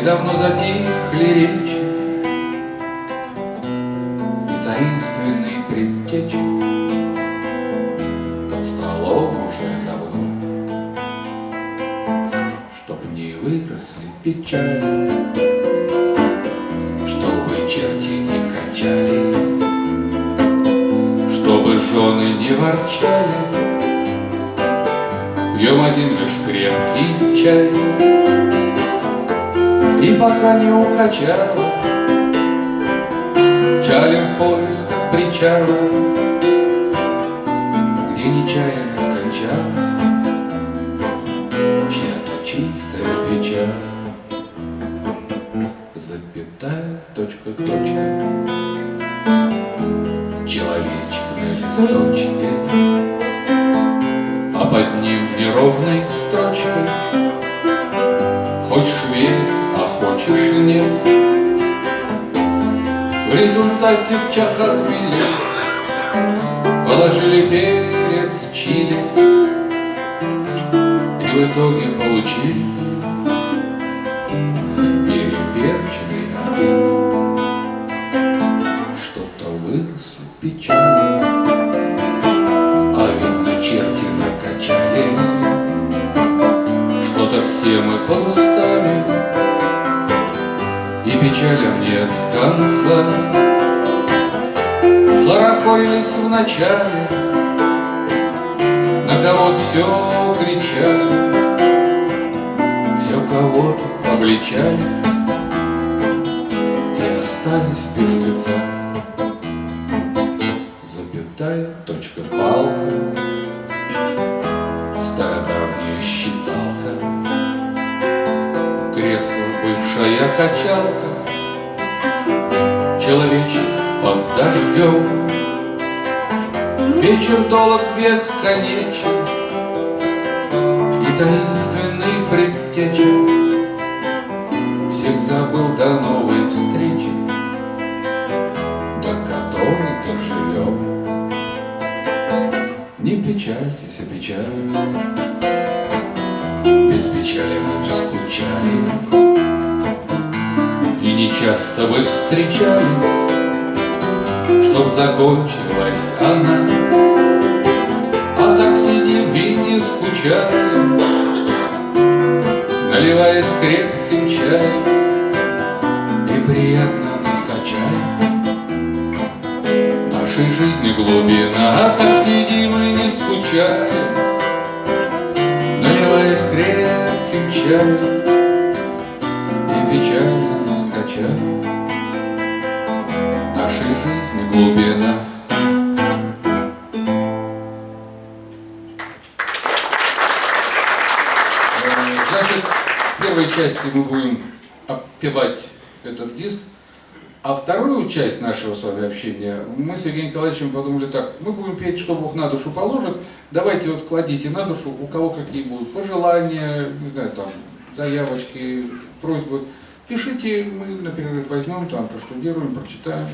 И давно затихли речи, И таинственный предтечи. Под столом уже давно, Чтоб не выросли печали, Чтобы черти не качали, Чтобы жены не ворчали, Пьем один лишь крепкий чай. И пока не укачало, Чалим в поисках причала, Где нечаянно скончалась Чья-то чистая печаль. Запятая, точка, точка, Человечек на листочке, А под ним неровной результате в чахах мили. Положили перец чили И в итоге получили Переперченный обед. Что-то выросли печали А видно черти накачали Что-то все мы подустали И печалям нет конца Хорохорились в начале На кого все кричали Все кого-то обличали И остались без лица. Запятая, точка, палка Стародавняя считалка Кресло, бывшая качалка Человечек под дождем. Вечер долг, век конечен И таинственный предтеча Всех забыл до новой встречи. До которой доживем. Не печальтесь, а печаль Без печали мы скучали. И не часто вы встречались Чтоб закончилась она. А так сидим и не скучаем Наливаясь крепким чаем И приятно нас качаем. Нашей жизни глубина А так сидим и не скучаем Наливаясь крепким чаем И печально нас качаем. Нашей жизни глубина Значит, в первой части мы будем опевать этот диск, а вторую часть нашего с вами общения мы с Евгением Николаевичем подумали так, мы будем петь, что Бог на душу положит, давайте вот кладите на душу, у кого какие будут пожелания, не знаю, там, заявочки, просьбы. Пишите, мы на перерыв возьмем, там, проштудируем, прочитаем,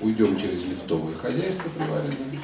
уйдем через лифтовое хозяйство приваренное.